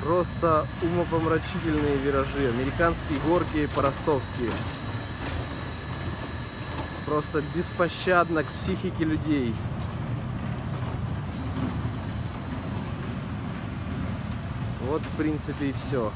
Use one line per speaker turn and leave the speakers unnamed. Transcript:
Просто умопомрачительные виражи. Американские горки по-ростовски. Просто беспощадно к психике людей. Вот, в принципе, и все.